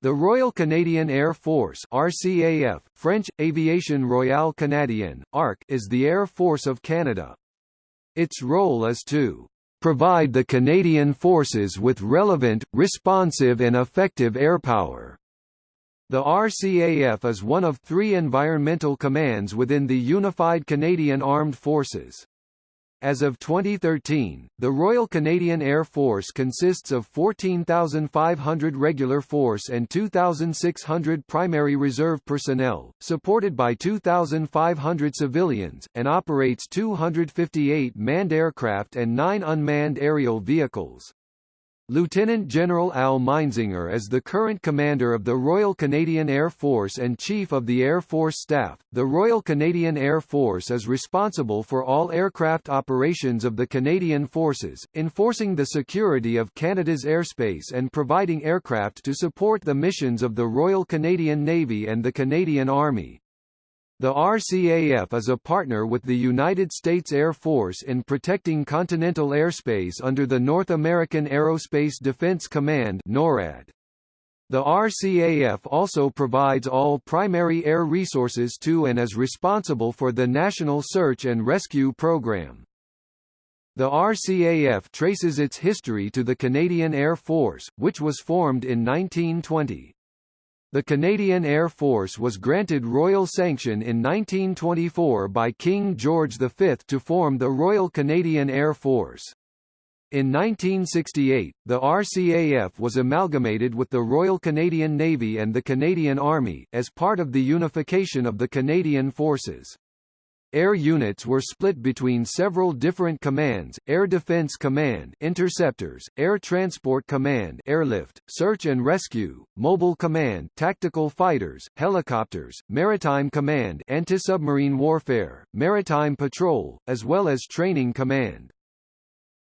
The Royal Canadian Air Force RCAF, French, Aviation Royale Canadienne, ARC, is the Air Force of Canada. Its role is to provide the Canadian Forces with relevant, responsive and effective airpower. The RCAF is one of three environmental commands within the Unified Canadian Armed Forces. As of 2013, the Royal Canadian Air Force consists of 14,500 regular force and 2,600 primary reserve personnel, supported by 2,500 civilians, and operates 258 manned aircraft and 9 unmanned aerial vehicles. Lieutenant General Al Meinzinger is the current commander of the Royal Canadian Air Force and Chief of the Air Force Staff. The Royal Canadian Air Force is responsible for all aircraft operations of the Canadian Forces, enforcing the security of Canada's airspace and providing aircraft to support the missions of the Royal Canadian Navy and the Canadian Army. The RCAF is a partner with the United States Air Force in protecting continental airspace under the North American Aerospace Defense Command NORAD. The RCAF also provides all primary air resources to and is responsible for the National Search and Rescue Program. The RCAF traces its history to the Canadian Air Force, which was formed in 1920. The Canadian Air Force was granted royal sanction in 1924 by King George V to form the Royal Canadian Air Force. In 1968, the RCAF was amalgamated with the Royal Canadian Navy and the Canadian Army, as part of the unification of the Canadian Forces. Air units were split between several different commands, Air Defense Command Interceptors, Air Transport Command Airlift, Search and Rescue, Mobile Command Tactical Fighters, Helicopters, Maritime Command Anti-submarine Warfare, Maritime Patrol, as well as Training Command.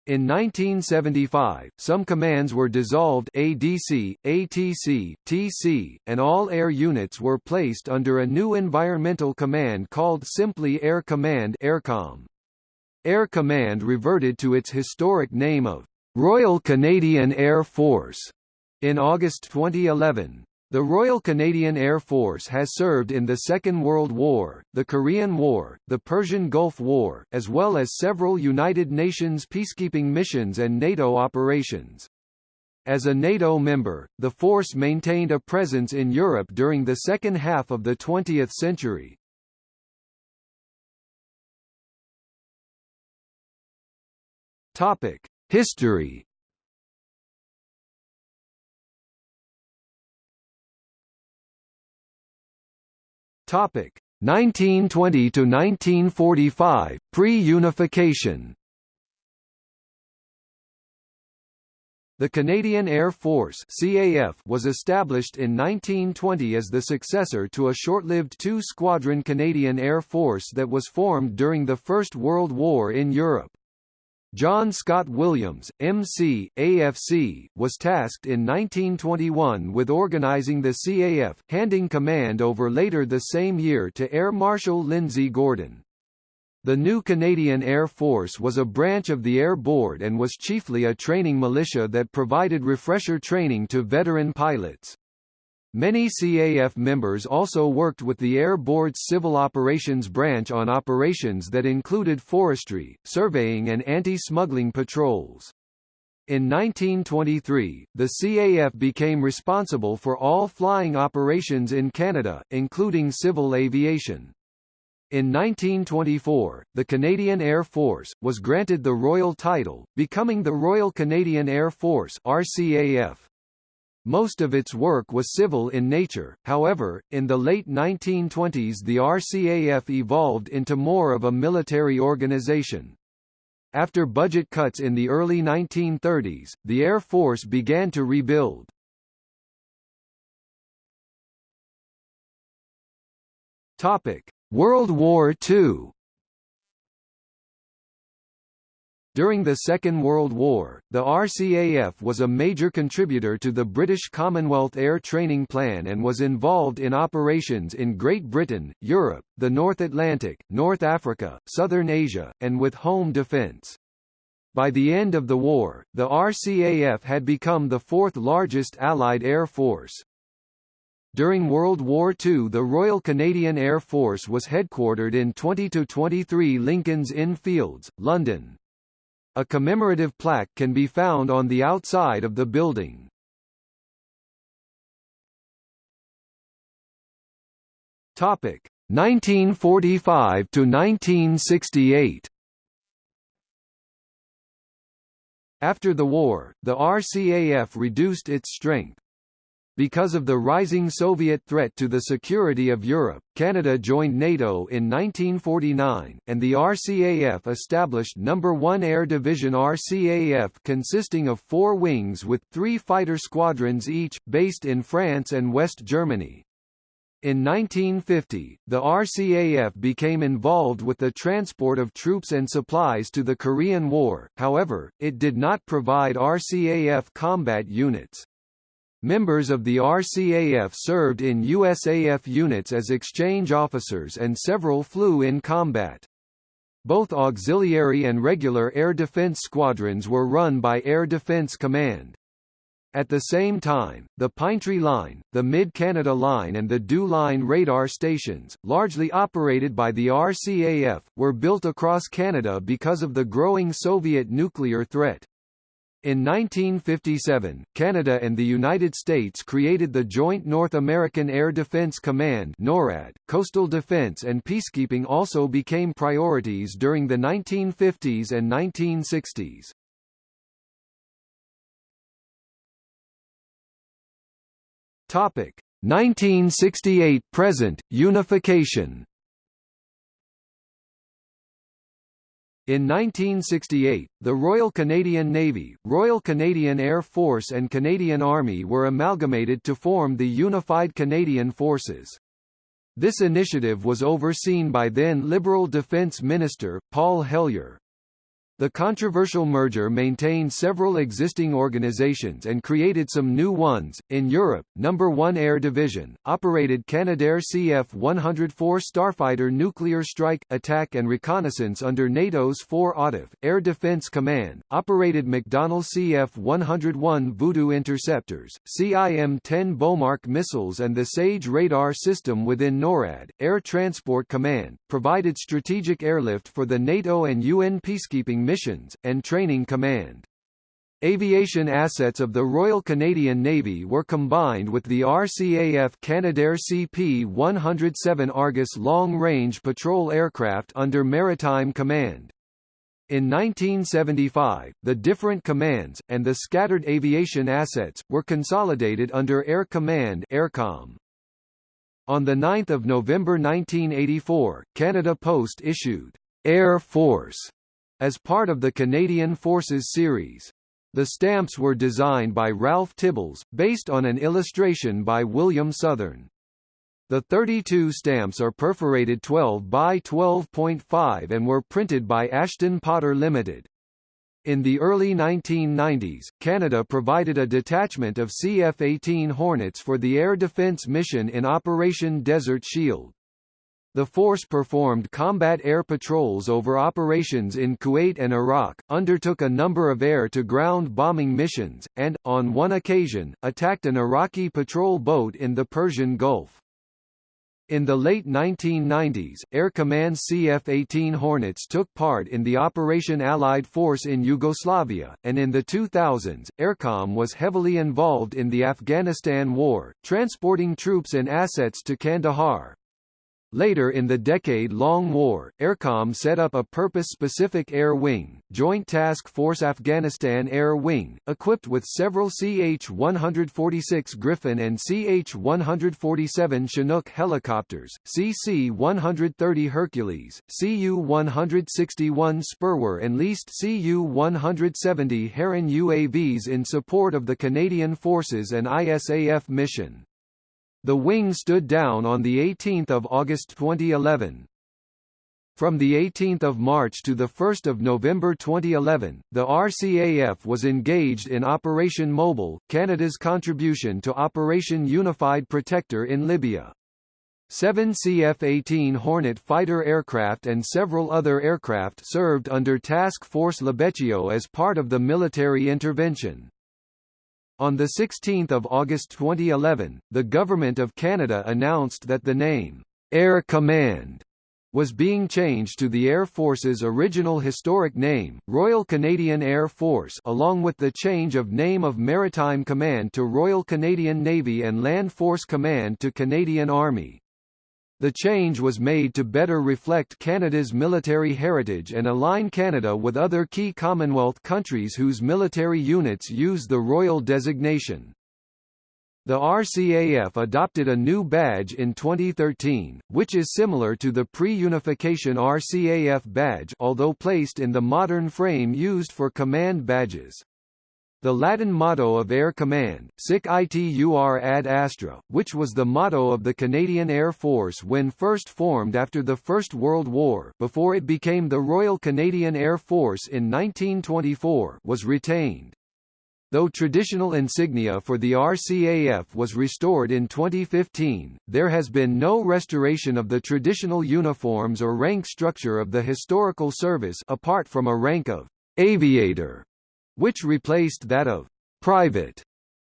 In 1975, some commands were dissolved ADC, ATC, TC, and all air units were placed under a new environmental command called simply Air Command Aircom. Air Command reverted to its historic name of Royal Canadian Air Force in August 2011. The Royal Canadian Air Force has served in the Second World War, the Korean War, the Persian Gulf War, as well as several United Nations peacekeeping missions and NATO operations. As a NATO member, the force maintained a presence in Europe during the second half of the 20th century. History Topic 1920 to 1945 pre-unification. The Canadian Air Force CAF was established in 1920 as the successor to a short-lived two-squadron Canadian Air Force that was formed during the First World War in Europe. John Scott Williams, MC, AFC, was tasked in 1921 with organizing the CAF, handing command over later the same year to Air Marshal Lindsay Gordon. The new Canadian Air Force was a branch of the Air Board and was chiefly a training militia that provided refresher training to veteran pilots. Many CAF members also worked with the Air Board's Civil Operations Branch on operations that included forestry, surveying and anti-smuggling patrols. In 1923, the CAF became responsible for all flying operations in Canada, including civil aviation. In 1924, the Canadian Air Force, was granted the royal title, becoming the Royal Canadian Air Force RCAF. Most of its work was civil in nature, however, in the late 1920s the RCAF evolved into more of a military organization. After budget cuts in the early 1930s, the Air Force began to rebuild. World War II During the Second World War, the RCAF was a major contributor to the British Commonwealth Air Training Plan and was involved in operations in Great Britain, Europe, the North Atlantic, North Africa, Southern Asia, and with home defence. By the end of the war, the RCAF had become the fourth largest Allied air force. During World War II the Royal Canadian Air Force was headquartered in 20-23 Lincoln's Inn Fields, London. A commemorative plaque can be found on the outside of the building. Topic 1945 to 1968. After the war, the RCAF reduced its strength. Because of the rising Soviet threat to the security of Europe, Canada joined NATO in 1949, and the RCAF established No. 1 Air Division RCAF consisting of four wings with three fighter squadrons each, based in France and West Germany. In 1950, the RCAF became involved with the transport of troops and supplies to the Korean War, however, it did not provide RCAF combat units. Members of the RCAF served in USAF units as exchange officers and several flew in combat. Both auxiliary and regular air defense squadrons were run by Air Defense Command. At the same time, the Pinetree Line, the Mid-Canada Line and the Dew Line radar stations, largely operated by the RCAF, were built across Canada because of the growing Soviet nuclear threat. In 1957, Canada and the United States created the Joint North American Air Defense Command NORAD. Coastal defense and peacekeeping also became priorities during the 1950s and 1960s. Topic: 1968 present unification. In 1968, the Royal Canadian Navy, Royal Canadian Air Force and Canadian Army were amalgamated to form the Unified Canadian Forces. This initiative was overseen by then Liberal Defence Minister, Paul Hellyer. The controversial merger maintained several existing organizations and created some new ones. In Europe, Number 1 Air Division operated Canadair CF-104 Starfighter nuclear strike, attack and reconnaissance under NATO's 4 AUTF. Air Defense Command operated McDonnell CF-101 Voodoo interceptors, CIM-10 Bomarc missiles and the SAGE radar system within NORAD. Air Transport Command provided strategic airlift for the NATO and UN peacekeeping missions, and training command. Aviation assets of the Royal Canadian Navy were combined with the RCAF Canadair CP-107 Argus long-range patrol aircraft under Maritime Command. In 1975, the different commands, and the scattered aviation assets, were consolidated under Air Command Aircom. On 9 November 1984, Canada Post issued Air Force as part of the Canadian Forces series. The stamps were designed by Ralph Tibbles, based on an illustration by William Southern. The 32 stamps are perforated 12 by 12.5 and were printed by Ashton Potter Limited. In the early 1990s, Canada provided a detachment of CF-18 Hornets for the air defense mission in Operation Desert Shield. The force performed combat air patrols over operations in Kuwait and Iraq, undertook a number of air-to-ground bombing missions, and, on one occasion, attacked an Iraqi patrol boat in the Persian Gulf. In the late 1990s, Air Command CF-18 Hornets took part in the Operation Allied Force in Yugoslavia, and in the 2000s, Aircom was heavily involved in the Afghanistan War, transporting troops and assets to Kandahar. Later in the decade-long war, Aircom set up a purpose-specific air wing, Joint Task Force Afghanistan Air Wing, equipped with several CH-146 Griffon and CH-147 Chinook helicopters, CC-130 Hercules, Cu-161 Sperwer and leased Cu-170 Heron UAVs in support of the Canadian Forces and ISAF mission. The wing stood down on 18 August 2011. From 18 March to 1 November 2011, the RCAF was engaged in Operation Mobile, Canada's contribution to Operation Unified Protector in Libya. Seven CF-18 Hornet fighter aircraft and several other aircraft served under Task Force Libeccio as part of the military intervention. On 16 August 2011, the Government of Canada announced that the name, Air Command, was being changed to the Air Force's original historic name, Royal Canadian Air Force along with the change of name of Maritime Command to Royal Canadian Navy and Land Force Command to Canadian Army. The change was made to better reflect Canada's military heritage and align Canada with other key Commonwealth countries whose military units use the royal designation. The RCAF adopted a new badge in 2013, which is similar to the pre-unification RCAF badge although placed in the modern frame used for command badges. The Latin motto of Air Command, Sic Itur ad astra, which was the motto of the Canadian Air Force when first formed after the First World War before it became the Royal Canadian Air Force in 1924 was retained. Though traditional insignia for the RCAF was restored in 2015, there has been no restoration of the traditional uniforms or rank structure of the historical service apart from a rank of aviator, which replaced that of private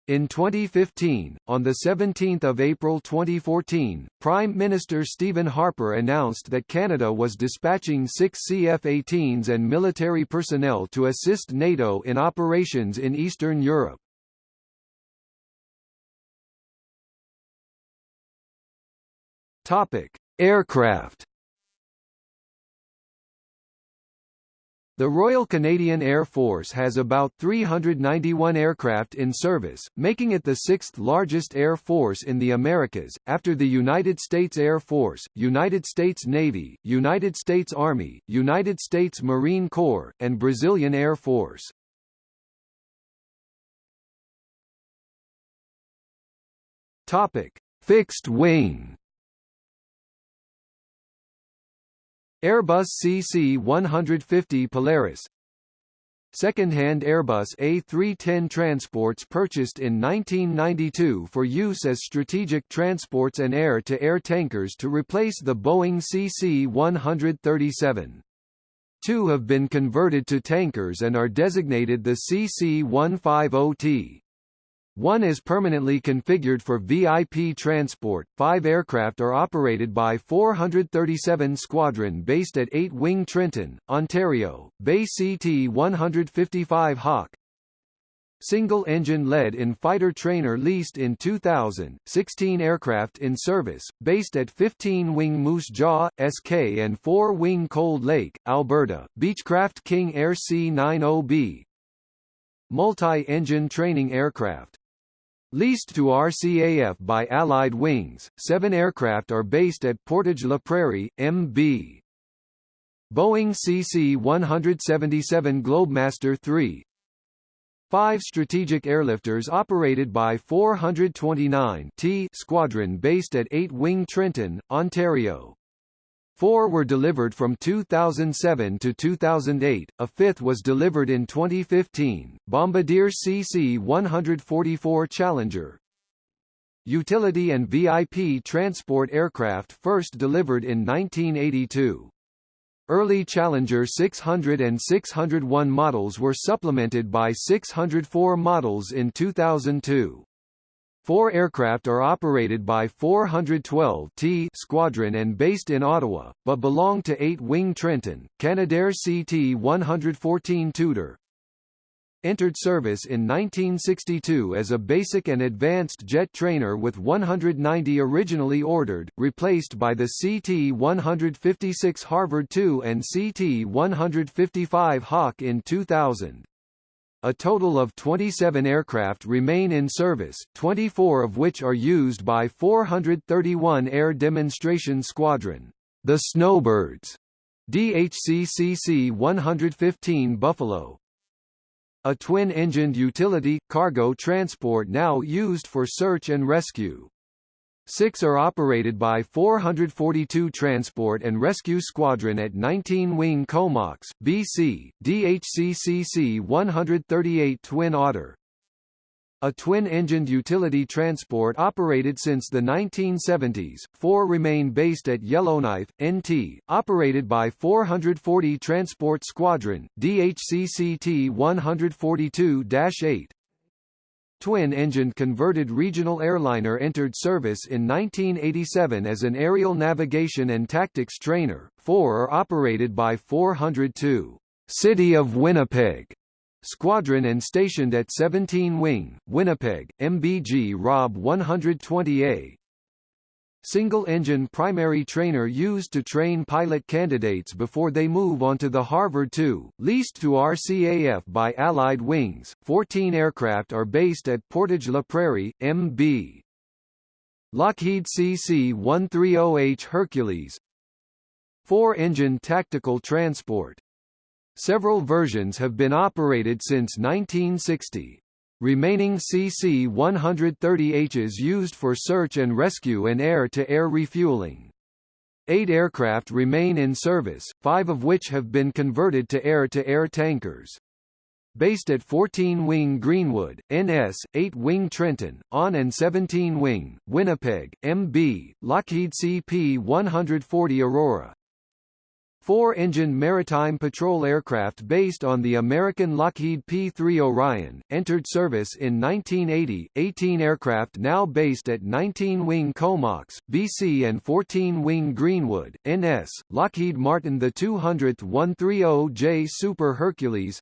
in 2015, on 17 April 2014, Prime Minister Stephen Harper announced that Canada was dispatching six CF-18s and military personnel to assist NATO in operations in Eastern Europe. Aircraft The Royal Canadian Air Force has about 391 aircraft in service, making it the sixth largest air force in the Americas, after the United States Air Force, United States Navy, United States Army, United States Marine Corps, and Brazilian Air Force. Topic: Fixed wing Airbus CC-150 Polaris Second-hand Airbus A310 transports purchased in 1992 for use as strategic transports and air-to-air -air tankers to replace the Boeing CC-137. Two have been converted to tankers and are designated the CC-150T. One is permanently configured for VIP transport. Five aircraft are operated by 437 Squadron based at 8 Wing Trenton, Ontario, BAE CT-155 Hawk. Single engine lead in fighter trainer leased in 2000, 16 aircraft in service, based at 15 Wing Moose Jaw, SK and 4 Wing Cold Lake, Alberta, Beechcraft King Air C-90B. Multi-engine training aircraft Leased to RCAF by Allied Wings, seven aircraft are based at Portage La Prairie, MB. Boeing CC-177 Globemaster III Five strategic airlifters operated by 429 T Squadron based at 8 Wing Trenton, Ontario. Four were delivered from 2007 to 2008, a fifth was delivered in 2015, Bombardier CC-144 Challenger. Utility and VIP transport aircraft first delivered in 1982. Early Challenger 600 and 601 models were supplemented by 604 models in 2002. Four aircraft are operated by 412 T Squadron and based in Ottawa, but belong to 8 Wing Trenton, Canadair CT-114 Tutor. Entered service in 1962 as a basic and advanced jet trainer with 190 originally ordered, replaced by the CT-156 Harvard II and CT-155 Hawk in 2000. A total of 27 aircraft remain in service, 24 of which are used by 431 Air Demonstration Squadron, the Snowbirds, DHCCC 115 Buffalo. A twin-engined utility, cargo transport now used for search and rescue. Six are operated by 442 Transport and Rescue Squadron at 19 Wing Comox, BC, DHCCC 138 Twin Otter. A twin-engined utility transport operated since the 1970s, four remain based at Yellowknife, NT, operated by 440 Transport Squadron, DHCCT 142-8. Twin-engined converted regional airliner entered service in 1987 as an aerial navigation and tactics trainer. Four are operated by 402 City of Winnipeg Squadron and stationed at 17 Wing, Winnipeg, MB Grob 120A, single-engine primary trainer used to train pilot candidates before they move onto the Harvard II, leased to RCAF by Allied Wings. 14 aircraft are based at Portage-la Prairie, MB. Lockheed CC-130H Hercules Four-engine tactical transport. Several versions have been operated since 1960. Remaining CC-130Hs used for search and rescue and air-to-air -air refueling. Eight aircraft remain in service, five of which have been converted to air-to-air -air tankers. Based at 14-wing Greenwood, NS, 8-wing Trenton, on and 17-wing, Winnipeg, MB, Lockheed CP-140 Aurora, four-engine maritime patrol aircraft based on the American Lockheed P-3 Orion, entered service in 1980, 18 aircraft now based at 19-wing Comox, BC and 14-wing Greenwood, NS, Lockheed Martin the 200th 130J Super Hercules,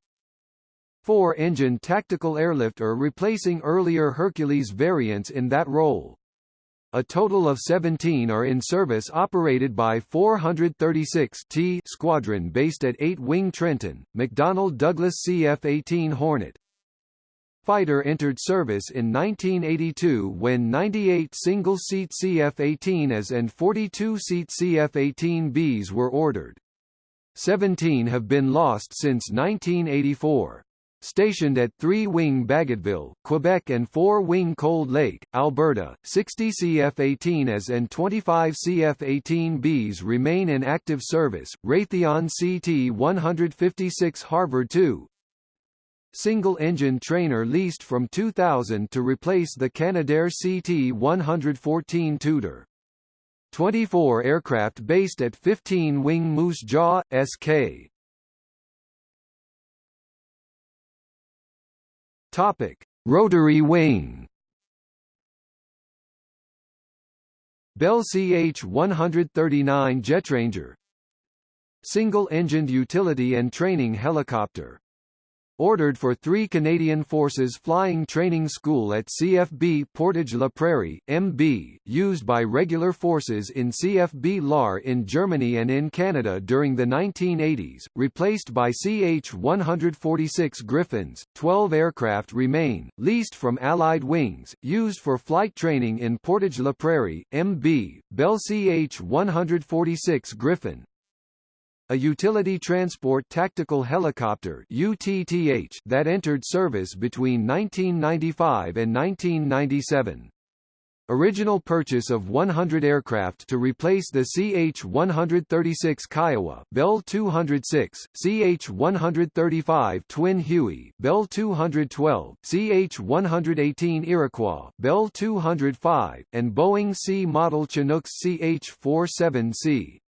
four-engine tactical airlift are replacing earlier Hercules variants in that role. A total of 17 are in service operated by 436 T Squadron based at 8-Wing Trenton, McDonnell Douglas CF-18 Hornet. Fighter entered service in 1982 when 98 single-seat CF-18As and 42-seat CF-18Bs were ordered. 17 have been lost since 1984 stationed at 3-wing Bagotville, Quebec and 4-wing Cold Lake, Alberta. 60 CF-18As and 25 CF-18Bs remain in active service. Raytheon CT-156 Harvard II single-engine trainer leased from 2000 to replace the Canadair CT-114 Tutor. 24 aircraft based at 15-wing Moose Jaw, SK. Topic: Rotary wing. Bell CH-139 Jetranger. Single-engined utility and training helicopter ordered for three Canadian Forces Flying Training School at CFB Portage-la Prairie, MB, used by regular forces in CFB Lahr in Germany and in Canada during the 1980s, replaced by CH-146 Griffons. Twelve aircraft remain, leased from Allied Wings, used for flight training in Portage-la Prairie, MB, Bell CH-146 Griffon, a utility transport tactical helicopter UTTH that entered service between 1995 and 1997. Original purchase of 100 aircraft to replace the CH-136 Kiowa, Bell 206, CH-135 Twin Huey, Bell 212, CH-118 Iroquois, Bell 205, and Boeing C model Chinooks CH-47C.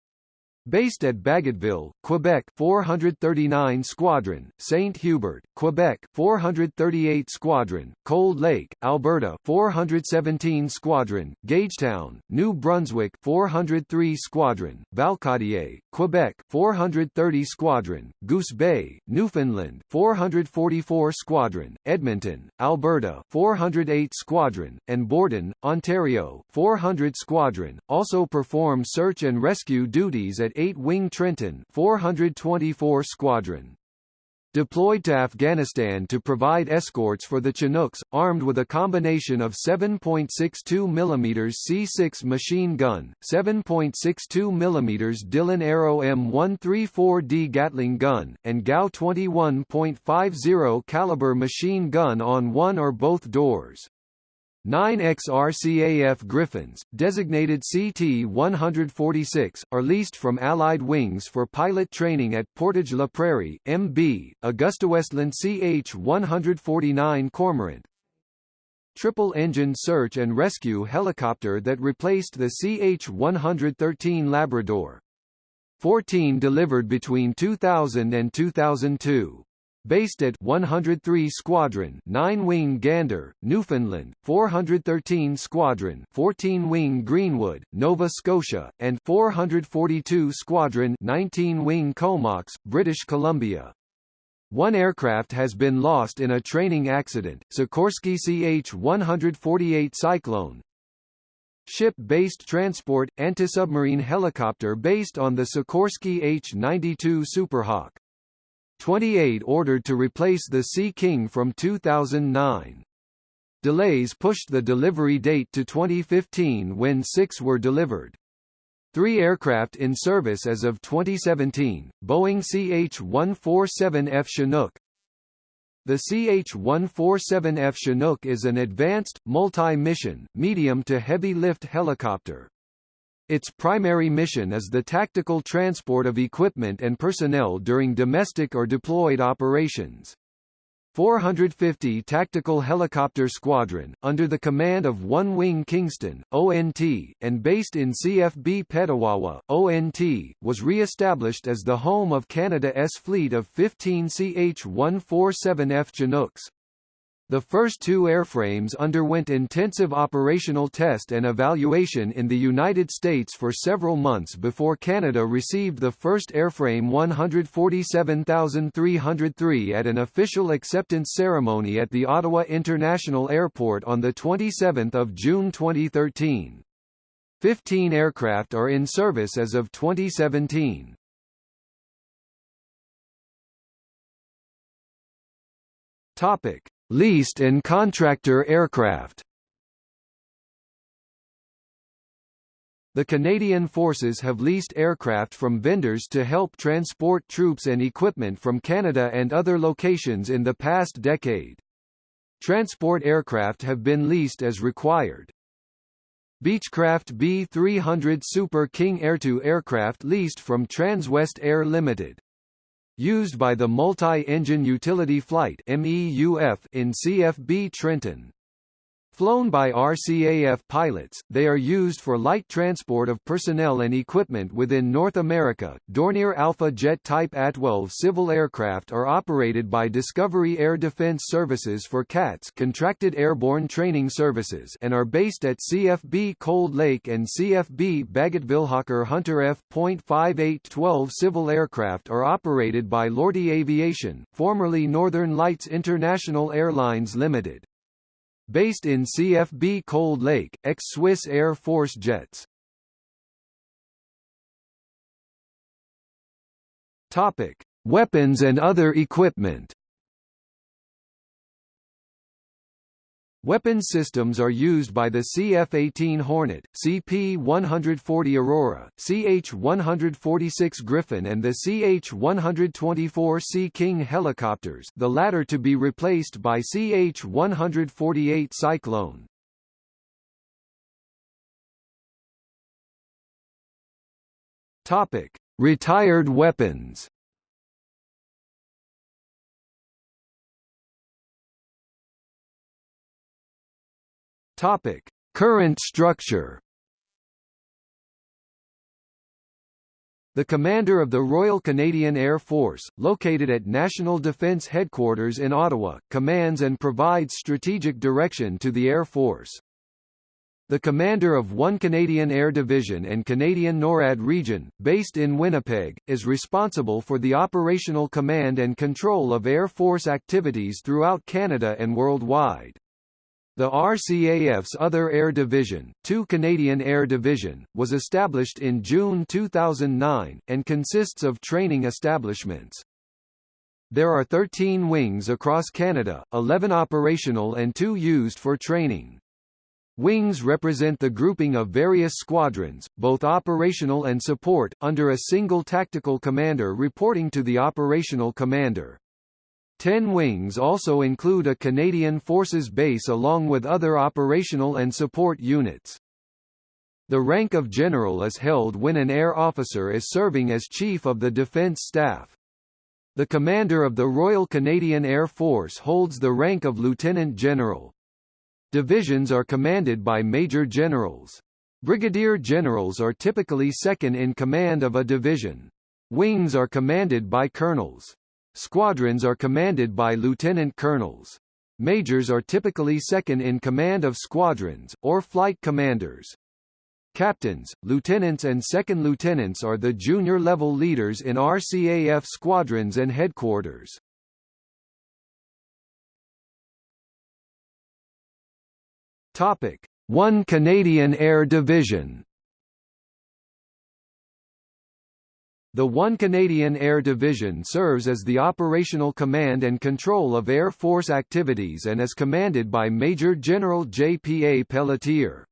Based at Bagotville, Quebec 439 Squadron, St. Hubert, Quebec 438 Squadron, Cold Lake, Alberta 417 Squadron, Gagetown, New Brunswick 403 Squadron, Valcartier, Quebec 430 Squadron, Goose Bay, Newfoundland 444 Squadron, Edmonton, Alberta 408 Squadron, and Borden, Ontario 400 Squadron, also perform search and rescue duties at 8-Wing Trenton 424 Squadron. Deployed to Afghanistan to provide escorts for the Chinooks, armed with a combination of 7.62 mm C6 machine gun, 7.62 mm Dillon Aero M134D Gatling gun, and GAU 21.50 caliber machine gun on one or both doors. 9 XRCAF Griffons, designated CT-146, are leased from Allied Wings for pilot training at Portage-la Prairie, MB, AgustaWestland CH-149 Cormorant, triple-engine search and rescue helicopter that replaced the CH-113 Labrador. 14 delivered between 2000 and 2002. Based at 103 Squadron 9-wing Gander, Newfoundland, 413 Squadron 14-wing Greenwood, Nova Scotia, and 442 Squadron 19-wing Comox, British Columbia. One aircraft has been lost in a training accident, Sikorsky CH-148 Cyclone. Ship-based transport, anti-submarine helicopter based on the Sikorsky H-92 Superhawk. 28 ordered to replace the Sea King from 2009. Delays pushed the delivery date to 2015 when six were delivered. Three aircraft in service as of 2017, Boeing CH-147F Chinook. The CH-147F Chinook is an advanced, multi-mission, medium to heavy lift helicopter. Its primary mission is the tactical transport of equipment and personnel during domestic or deployed operations. 450 Tactical Helicopter Squadron, under the command of One Wing Kingston, ONT, and based in CFB Petawawa, ONT, was re-established as the home of Canada's fleet of 15 CH-147F Chinooks. The first two airframes underwent intensive operational test and evaluation in the United States for several months before Canada received the first airframe 147303 at an official acceptance ceremony at the Ottawa International Airport on 27 June 2013. Fifteen aircraft are in service as of 2017. Topic. Leased and contractor aircraft The Canadian Forces have leased aircraft from vendors to help transport troops and equipment from Canada and other locations in the past decade. Transport aircraft have been leased as required. Beechcraft B-300 Super King Air2 aircraft leased from Transwest Air Limited used by the Multi-Engine Utility Flight in CFB Trenton. Flown by RCAF pilots, they are used for light transport of personnel and equipment within North America. Dornier Alpha Jet Type A-12 civil aircraft are operated by Discovery Air Defense Services for CATS Contracted Airborne Training Services and are based at CFB Cold Lake and CFB Bagotville Hawker Hunter F.5812 civil aircraft are operated by Lortie Aviation, formerly Northern Lights International Airlines Limited. Based in CFB Cold Lake, ex-Swiss Air Force jets. Topic: Weapons and other equipment. Weapons systems are used by the CF-18 Hornet, CP-140 Aurora, CH-146 Griffon and the CH-124 Sea King helicopters the latter to be replaced by CH-148 Cyclone. Retired weapons Topic: Current structure. The commander of the Royal Canadian Air Force, located at National Defence Headquarters in Ottawa, commands and provides strategic direction to the Air Force. The commander of one Canadian Air Division and Canadian NORAD region, based in Winnipeg, is responsible for the operational command and control of Air Force activities throughout Canada and worldwide. The RCAF's other air division, 2 Canadian Air Division, was established in June 2009, and consists of training establishments. There are 13 wings across Canada, 11 operational and 2 used for training. Wings represent the grouping of various squadrons, both operational and support, under a single tactical commander reporting to the operational commander. Ten wings also include a Canadian Forces base along with other operational and support units. The rank of general is held when an air officer is serving as Chief of the Defence Staff. The commander of the Royal Canadian Air Force holds the rank of Lieutenant General. Divisions are commanded by Major Generals. Brigadier Generals are typically second in command of a division. Wings are commanded by colonels. Squadrons are commanded by lieutenant colonels. Majors are typically second in command of squadrons, or flight commanders. Captains, lieutenants and second lieutenants are the junior-level leaders in RCAF squadrons and headquarters. Topic: 1 Canadian Air Division. The 1 Canadian Air Division serves as the operational command and control of Air Force activities and is commanded by Major General J.P.A. Pelletier.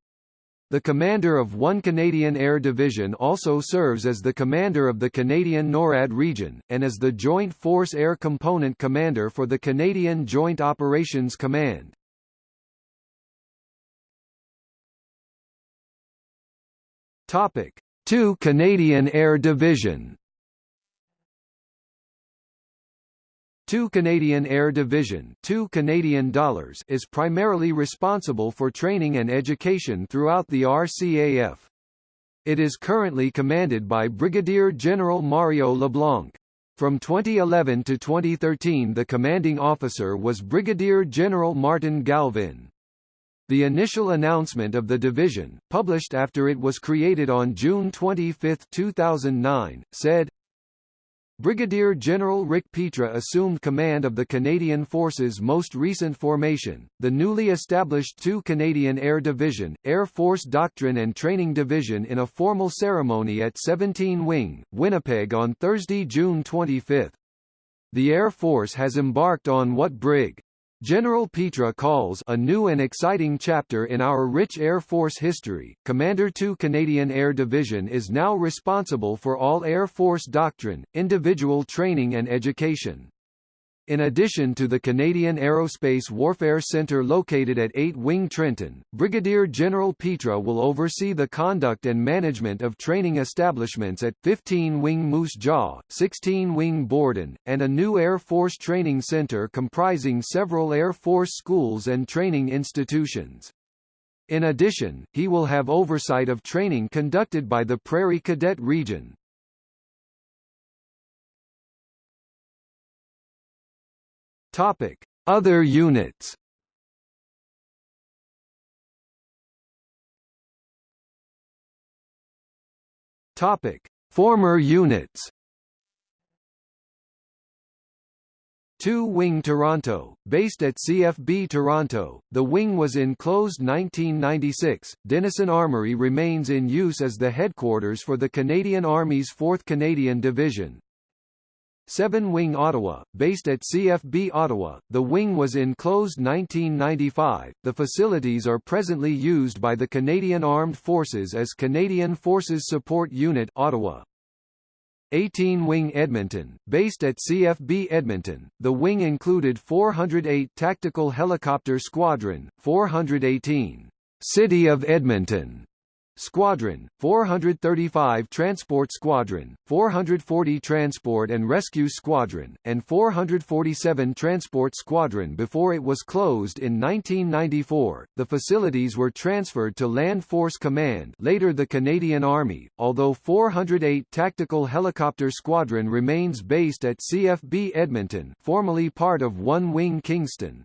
The commander of 1 Canadian Air Division also serves as the commander of the Canadian NORAD region, and as the Joint Force Air Component Commander for the Canadian Joint Operations Command. Topic: 2 Canadian Air Division 2 Canadian Air Division 2 Canadian dollars is primarily responsible for training and education throughout the RCAF. It is currently commanded by Brigadier General Mario LeBlanc. From 2011 to 2013 the commanding officer was Brigadier General Martin Galvin. The initial announcement of the division, published after it was created on June 25, 2009, said, Brigadier General Rick Petra assumed command of the Canadian Forces' most recent formation, the newly established 2 Canadian Air Division, Air Force Doctrine and Training Division in a formal ceremony at 17 Wing, Winnipeg on Thursday, June 25. The Air Force has embarked on what Brig. General Petra calls a new and exciting chapter in our rich Air Force history. Commander 2 Canadian Air Division is now responsible for all Air Force doctrine, individual training and education. In addition to the Canadian Aerospace Warfare Centre located at 8 Wing Trenton, Brigadier General Petra will oversee the conduct and management of training establishments at 15 Wing Moose Jaw, 16 Wing Borden, and a new Air Force Training Centre comprising several Air Force schools and training institutions. In addition, he will have oversight of training conducted by the Prairie Cadet Region. Topic: Other units. Topic: Former units. 2 Wing Toronto, based at CFB Toronto, the wing was enclosed 1996. Denison Armory remains in use as the headquarters for the Canadian Army's 4th Canadian Division, 7 Wing Ottawa, based at CFB Ottawa, the wing was enclosed 1995. The facilities are presently used by the Canadian Armed Forces as Canadian Forces Support Unit Ottawa. 18 Wing Edmonton, based at CFB Edmonton, the wing included 408 Tactical Helicopter Squadron, 418 City of Edmonton Squadron, 435 Transport Squadron, 440 Transport and Rescue Squadron, and 447 Transport Squadron before it was closed in 1994. The facilities were transferred to Land Force Command, later the Canadian Army, although 408 Tactical Helicopter Squadron remains based at CFB Edmonton, formerly part of One Wing Kingston.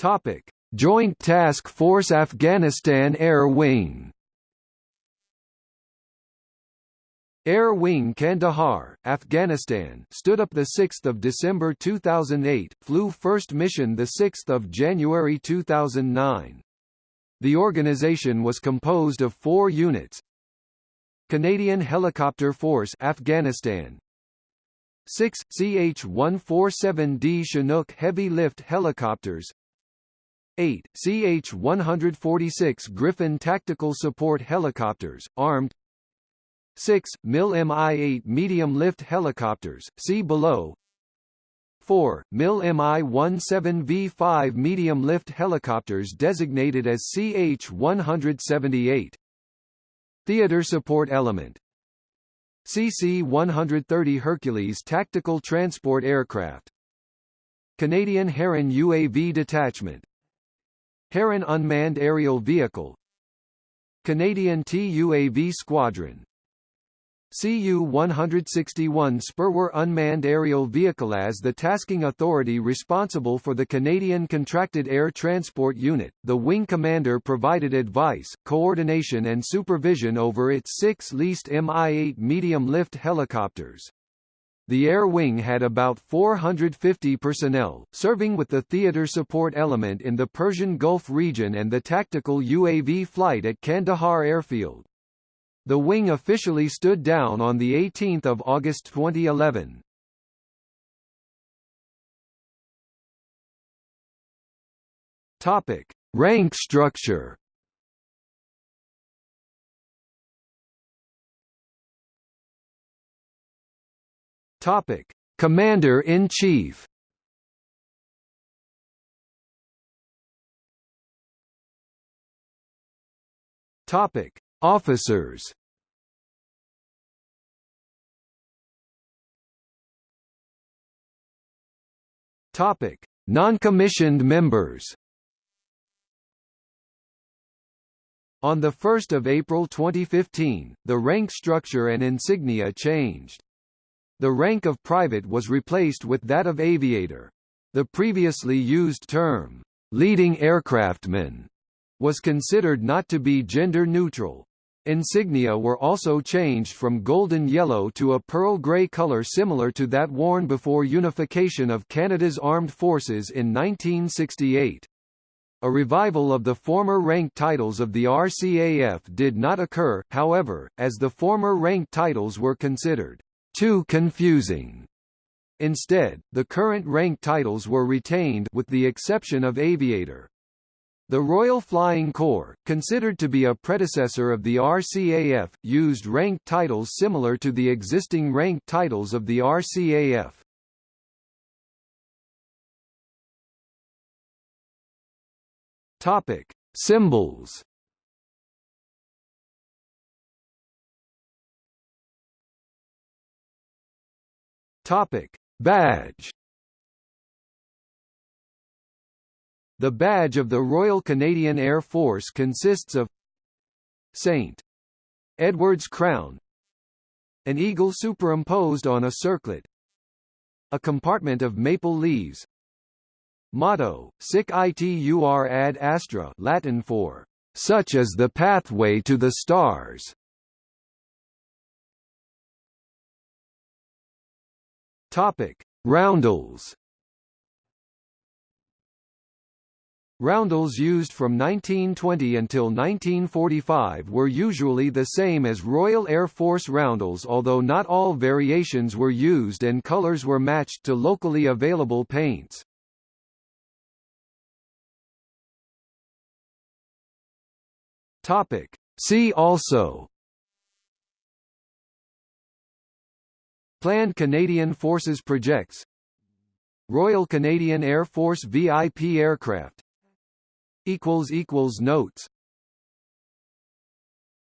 Topic: Joint Task Force Afghanistan Air Wing. Air Wing Kandahar, Afghanistan stood up 6 December 2008, flew first mission 6 January 2009. The organization was composed of four units Canadian Helicopter Force Afghanistan 6 CH-147D Chinook heavy lift helicopters 8, CH-146 Griffon tactical support helicopters, armed. 6, MIL Mi-8 medium-lift helicopters, see below. 4, MIL Mi-17V5 medium-lift helicopters designated as CH-178 Theater Support Element. CC-130 Hercules Tactical Transport Aircraft. Canadian Heron UAV Detachment Heron Unmanned Aerial Vehicle Canadian TUAV Squadron CU-161 Sperwer unmanned aerial vehicle as the tasking authority responsible for the Canadian Contracted Air Transport Unit. The wing commander provided advice, coordination and supervision over its six leased Mi-8 medium-lift helicopters. The Air Wing had about 450 personnel, serving with the theater support element in the Persian Gulf region and the tactical UAV flight at Kandahar Airfield. The wing officially stood down on 18 August 2011. Topic: Rank structure. Topic: Commander in Chief. Topic: Officers Topic: Non-commissioned members. On 1 April 2015, the rank structure and insignia changed. The rank of private was replaced with that of aviator. The previously used term, leading aircraftman, was considered not to be gender neutral. Insignia were also changed from golden yellow to a pearl grey colour similar to that worn before unification of Canada's armed forces in 1968. A revival of the former rank titles of the RCAF did not occur, however, as the former rank titles were considered too confusing. Instead, the current rank titles were retained with the exception of aviator. The Royal Flying Corps, considered to be a predecessor of the RCAF, used rank titles similar to the existing rank titles of the RCAF. Topic: Symbols. Topic: Badge. The badge of the Royal Canadian Air Force consists of St. Edward's crown an eagle superimposed on a circlet a compartment of maple leaves Motto, sic itur ad astra Latin for, such as the pathway to the stars. Topic. Roundels Roundels used from 1920 until 1945 were usually the same as Royal Air Force roundels although not all variations were used and colors were matched to locally available paints. Topic. See also Planned Canadian Forces projects. Royal Canadian Air Force VIP aircraft. Notes